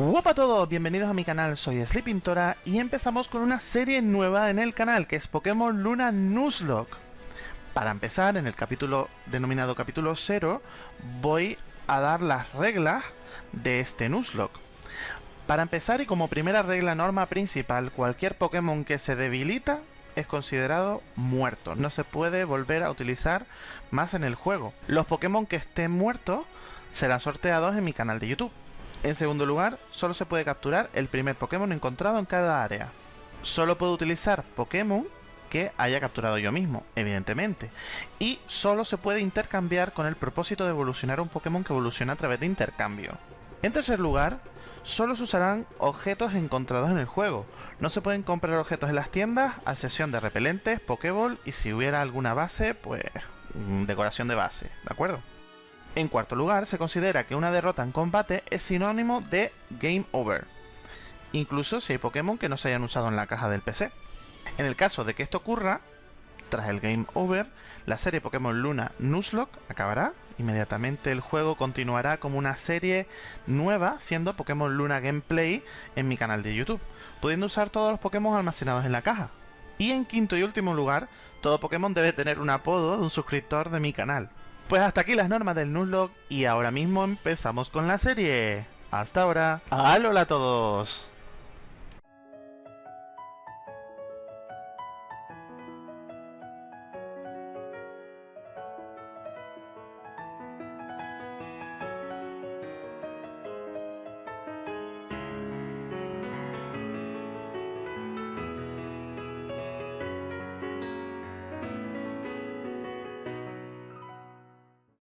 Hola a todos, bienvenidos a mi canal, soy Sleepintora y empezamos con una serie nueva en el canal que es Pokémon Luna Nuzlocke. Para empezar, en el capítulo denominado capítulo 0, voy a dar las reglas de este Nuzlocke. Para empezar y como primera regla norma principal, cualquier Pokémon que se debilita es considerado muerto, no se puede volver a utilizar más en el juego. Los Pokémon que estén muertos serán sorteados en mi canal de YouTube. En segundo lugar, solo se puede capturar el primer Pokémon encontrado en cada área. Solo puedo utilizar Pokémon que haya capturado yo mismo, evidentemente. Y solo se puede intercambiar con el propósito de evolucionar un Pokémon que evoluciona a través de intercambio. En tercer lugar, solo se usarán objetos encontrados en el juego. No se pueden comprar objetos en las tiendas, a excepción de repelentes, Pokéball y si hubiera alguna base, pues mm, decoración de base, ¿de acuerdo? En cuarto lugar, se considera que una derrota en combate es sinónimo de Game Over, incluso si hay Pokémon que no se hayan usado en la caja del PC. En el caso de que esto ocurra, tras el Game Over, la serie Pokémon Luna Nuzlocke acabará, inmediatamente el juego continuará como una serie nueva, siendo Pokémon Luna Gameplay en mi canal de YouTube, pudiendo usar todos los Pokémon almacenados en la caja. Y en quinto y último lugar, todo Pokémon debe tener un apodo de un suscriptor de mi canal. Pues hasta aquí las normas del Nuzlocke y ahora mismo empezamos con la serie. Hasta ahora. ¡Alola a todos!